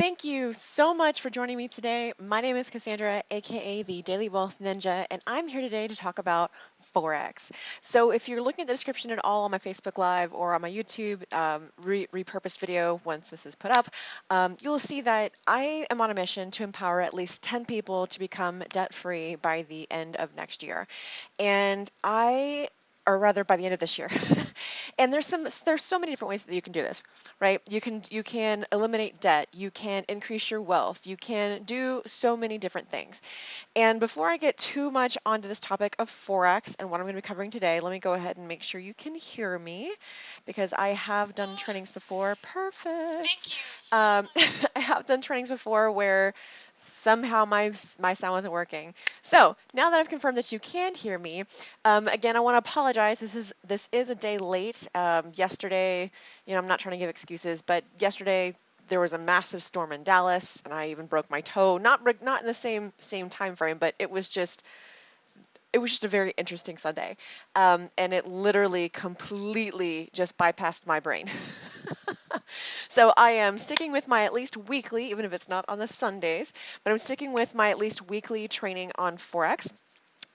Thank you so much for joining me today. My name is Cassandra, aka the Daily Wealth Ninja, and I'm here today to talk about Forex. So if you're looking at the description at all on my Facebook Live or on my YouTube um, re repurposed video once this is put up, um, you'll see that I am on a mission to empower at least 10 people to become debt-free by the end of next year. And I or rather by the end of this year. and there's some there's so many different ways that you can do this, right? You can you can eliminate debt, you can increase your wealth, you can do so many different things. And before I get too much onto this topic of forex and what I'm going to be covering today, let me go ahead and make sure you can hear me because I have done trainings before. Perfect. Thank you. Um, I have done trainings before where somehow my, my sound wasn't working. So now that I've confirmed that you can hear me, um, again, I want to apologize. This is this is a day late. Um, yesterday, you know, I'm not trying to give excuses, but yesterday there was a massive storm in Dallas, and I even broke my toe. Not not in the same same time frame, but it was just it was just a very interesting Sunday, um, and it literally completely just bypassed my brain. so I am sticking with my at least weekly, even if it's not on the Sundays, but I'm sticking with my at least weekly training on Forex.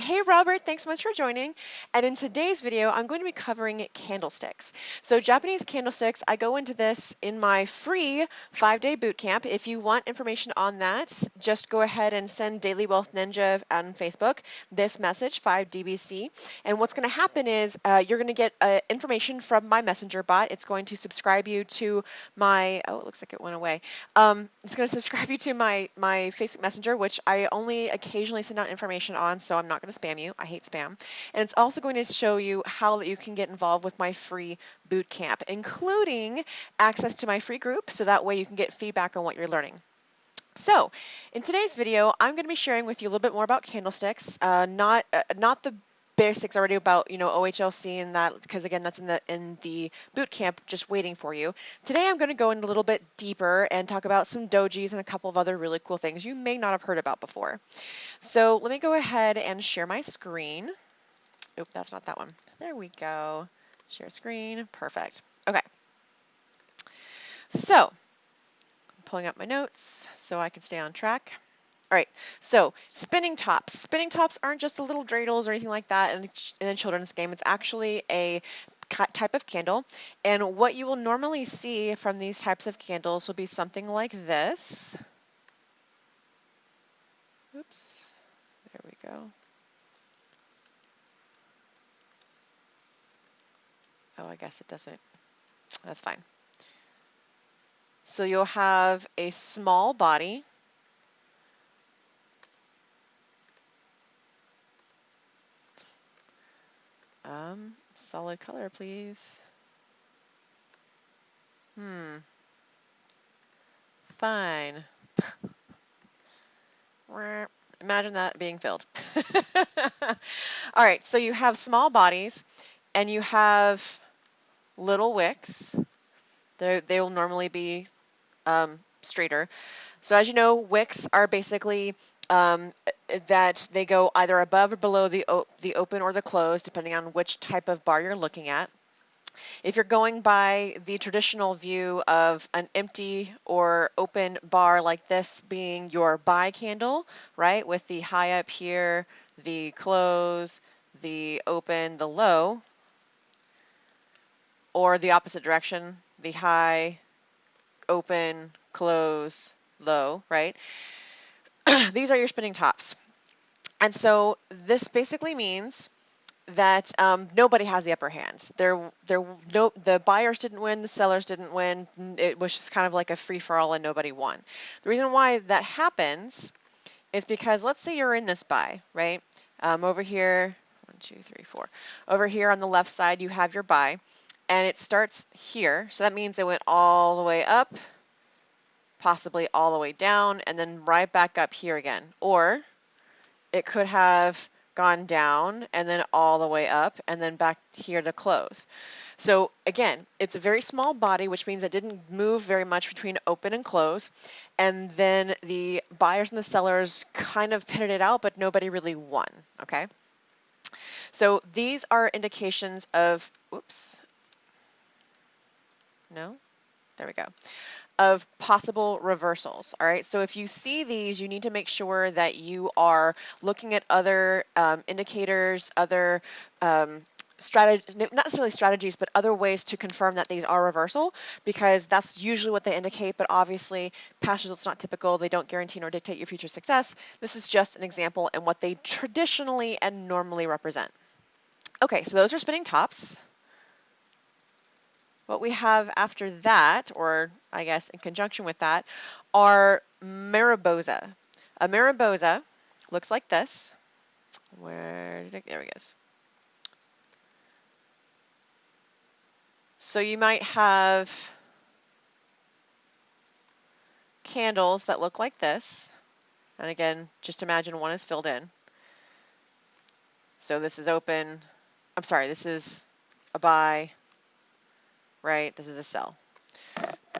Hey Robert, thanks so much for joining. And in today's video, I'm going to be covering candlesticks. So Japanese candlesticks, I go into this in my free five-day bootcamp. If you want information on that, just go ahead and send Daily Wealth Ninja on Facebook this message, 5DBC. And what's going to happen is uh, you're going to get uh, information from my messenger bot. It's going to subscribe you to my, oh, it looks like it went away. Um, it's going to subscribe you to my, my Facebook Messenger, which I only occasionally send out information on, so I'm not going going to spam you. I hate spam. And it's also going to show you how that you can get involved with my free boot camp, including access to my free group, so that way you can get feedback on what you're learning. So, in today's video, I'm going to be sharing with you a little bit more about candlesticks, uh, not uh, not the basics already about you know OHLC and that because again that's in the in the boot camp just waiting for you. Today I'm going to go in a little bit deeper and talk about some dojis and a couple of other really cool things you may not have heard about before. So let me go ahead and share my screen. Oop, that's not that one. There we go. Share screen. Perfect. Okay. So I'm pulling up my notes so I can stay on track. All right, so spinning tops. Spinning tops aren't just the little dreidels or anything like that in, in a children's game. It's actually a type of candle. And what you will normally see from these types of candles will be something like this. Oops, there we go. Oh, I guess it doesn't. That's fine. So you'll have a small body Um, solid color, please. Hmm. Fine. Imagine that being filled. All right, so you have small bodies and you have little wicks. They're, they will normally be um, straighter. So as you know, wicks are basically um, that they go either above or below the, the open or the closed, depending on which type of bar you're looking at. If you're going by the traditional view of an empty or open bar like this being your buy candle, right, with the high up here, the close, the open, the low, or the opposite direction, the high, open, close, low, right? these are your spinning tops. And so this basically means that um, nobody has the upper hand. There, there, no, the buyers didn't win, the sellers didn't win. It was just kind of like a free for all, and nobody won. The reason why that happens is because let's say you're in this buy, right? Um, over here, one, two, three, four. Over here on the left side, you have your buy, and it starts here. So that means it went all the way up possibly all the way down and then right back up here again. Or it could have gone down and then all the way up and then back here to close. So again, it's a very small body, which means it didn't move very much between open and close. And then the buyers and the sellers kind of pitted it out, but nobody really won, okay? So these are indications of, oops, no, there we go of possible reversals. All right, so if you see these, you need to make sure that you are looking at other um, indicators, other um, strategy, not necessarily strategies, but other ways to confirm that these are reversal, because that's usually what they indicate, but obviously past results not typical, they don't guarantee nor dictate your future success. This is just an example and what they traditionally and normally represent. Okay, so those are spinning tops. What we have after that, or I guess in conjunction with that, are Marubozu. A Marubozu looks like this. Where did it, there it goes. So you might have candles that look like this. And again, just imagine one is filled in. So this is open. I'm sorry, this is a buy, right? This is a sell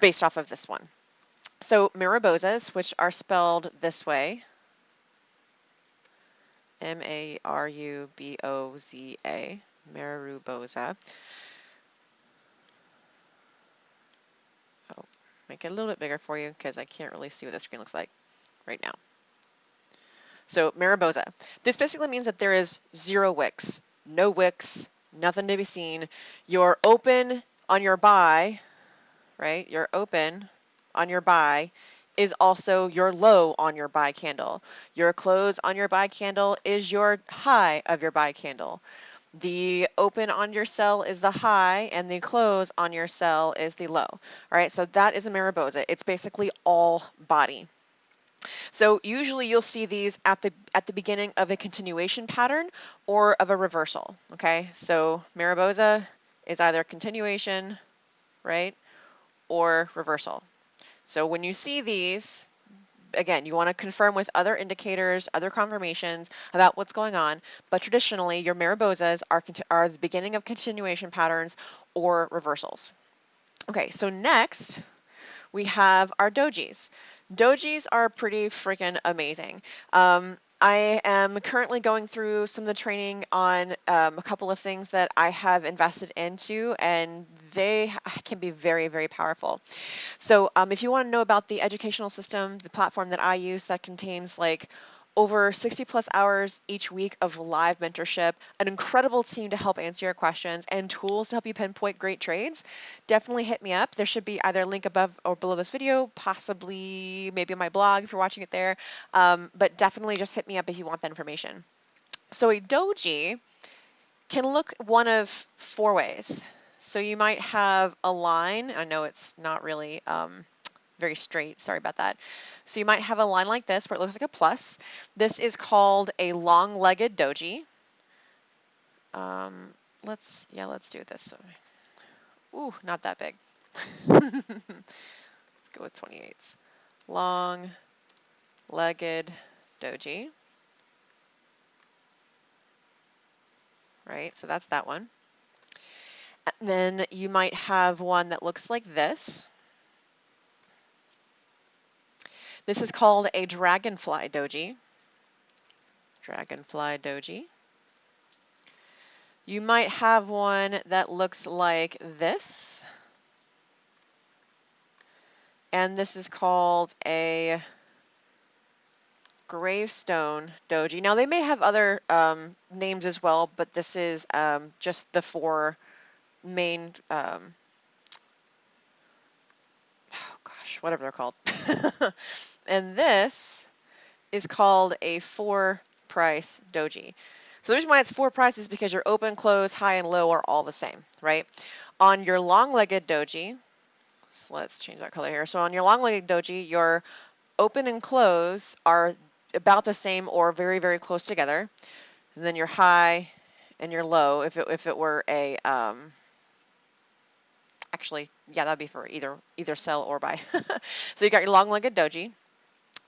based off of this one. So Marubozus, which are spelled this way, M-A-R-U-B-O-Z-A, Marubozu, oh, make it a little bit bigger for you because I can't really see what the screen looks like right now. So Marubozu. This basically means that there is zero wicks, no wicks, nothing to be seen. You're open on your buy, right? You're open on your buy is also your low on your buy candle. Your close on your buy candle is your high of your buy candle. The open on your sell is the high and the close on your sell is the low. All right, so that is a Marubozu. It's basically all body. So usually you'll see these at the at the beginning of a continuation pattern or of a reversal, okay? So Marubozu is either continuation, right, or reversal. So when you see these, again, you want to confirm with other indicators, other confirmations about what's going on, but traditionally your Marubozus are, are the beginning of continuation patterns or reversals. Okay, so next we have our dojis. Dojis are pretty freaking amazing. Um, I am currently going through some of the training on um, a couple of things that I have invested into, and they can be very, very powerful. So um, if you want to know about the educational system, the platform that I use that contains like over 60 plus hours each week of live mentorship, an incredible team to help answer your questions, and tools to help you pinpoint great trades, definitely hit me up. There should be either a link above or below this video, possibly maybe on my blog if you're watching it there, um, but definitely just hit me up if you want that information. So a doji can look one of four ways. So you might have a line, I know it's not really um, very straight, sorry about that. So you might have a line like this where it looks like a plus. This is called a long-legged doji. Um, let's, yeah, let's do this. Ooh, not that big. let's go with 28s. Long-legged doji. Right, so that's that one. And then you might have one that looks like this. This is called a dragonfly doji. Dragonfly doji. You might have one that looks like this. And this is called a gravestone doji. Now they may have other um, names as well, but this is um, just the four main, um, oh whatever they're called. And this is called a four price doji. So the reason why it's four prices is because your open, close, high, and low are all the same, right? On your long-legged doji, so let's change that color here. So on your long-legged doji, your open and close are about the same or very, very close together. And then your high and your low, if it, if it were a, um, actually, yeah, that'd be for either, either sell or buy. so you got your long-legged doji.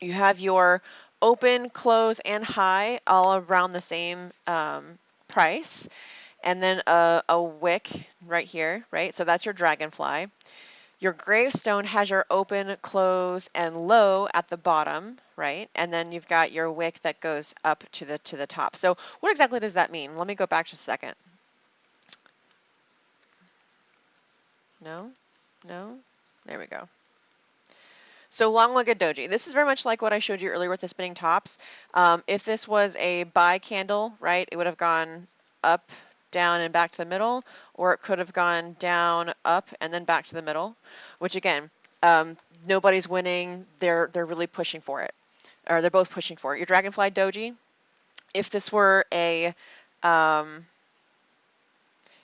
You have your open, close, and high all around the same um, price. And then a, a wick right here, right? So that's your dragonfly. Your gravestone has your open, close, and low at the bottom, right? And then you've got your wick that goes up to the to the top. So what exactly does that mean? Let me go back just a second. No? No? There we go. So long-legged doji. This is very much like what I showed you earlier with the spinning tops. Um, if this was a buy candle, right, it would have gone up, down, and back to the middle, or it could have gone down, up, and then back to the middle, which again, um, nobody's winning. They're they're really pushing for it, or they're both pushing for it. Your dragonfly doji. If this were a um,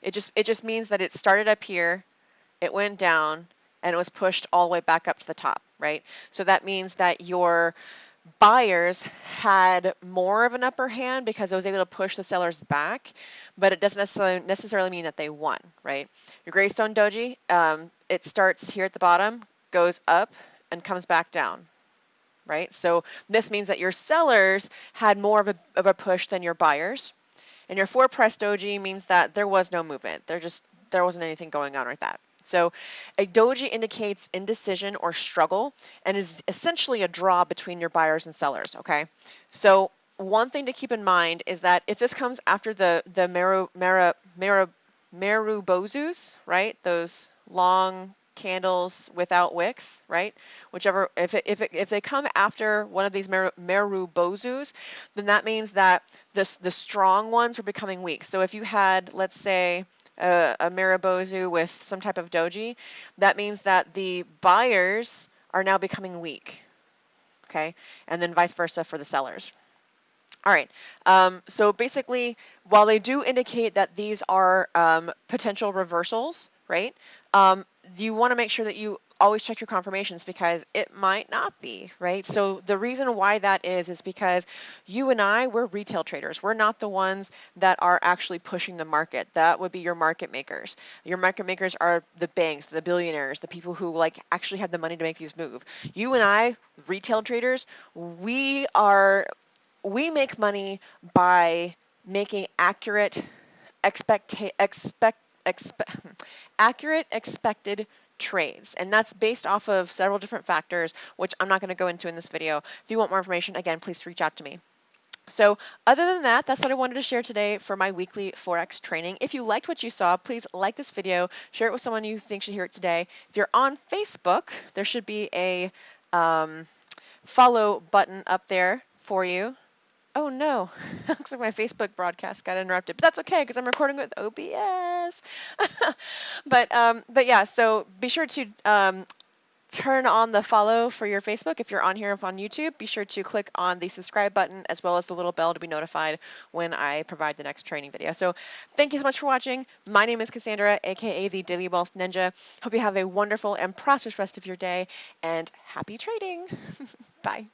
it just it just means that it started up here, it went down, and it was pushed all the way back up to the top, right? So that means that your buyers had more of an upper hand because it was able to push the sellers back, but it doesn't necessarily necessarily mean that they won, right? Your Gravestone Doji, um, it starts here at the bottom, goes up, and comes back down, right? So this means that your sellers had more of a, of a push than your buyers. And your four press doji means that there was no movement. There just there wasn't anything going on like that. So a doji indicates indecision or struggle and is essentially a draw between your buyers and sellers, okay? So one thing to keep in mind is that if this comes after the the Meru, Meru, Meru, Marubozus, right? Those long candles without wicks, right? Whichever, if, it, if, it, if they come after one of these Meru, Marubozus, then that means that this, the strong ones are becoming weak. So if you had, let's say, a, a Marubozu with some type of doji, that means that the buyers are now becoming weak, okay? And then vice versa for the sellers. All right, um, so basically, while they do indicate that these are um, potential reversals, right, um, you want to make sure that you always check your confirmations because it might not be, right? So the reason why that is, is because you and I, we're retail traders. We're not the ones that are actually pushing the market. That would be your market makers. Your market makers are the banks, the billionaires, the people who like actually have the money to make these move. You and I, retail traders, we are, we make money by making accurate expect, expect, expect, accurate expected trades. And that's based off of several different factors, which I'm not going to go into in this video. If you want more information, again, please reach out to me. So other than that, that's what I wanted to share today for my weekly Forex training. If you liked what you saw, please like this video, share it with someone you think should hear it today. If you're on Facebook, there should be a um, follow button up there for you. Oh no, looks like my Facebook broadcast got interrupted, but that's okay because I'm recording with OBS. but um, but yeah, so be sure to um, turn on the follow for your Facebook. If you're on here on YouTube, be sure to click on the subscribe button as well as the little bell to be notified when I provide the next training video. So thank you so much for watching. My name is Cassandra, aka the Daily Wealth Ninja. Hope you have a wonderful and prosperous rest of your day and happy trading. Bye.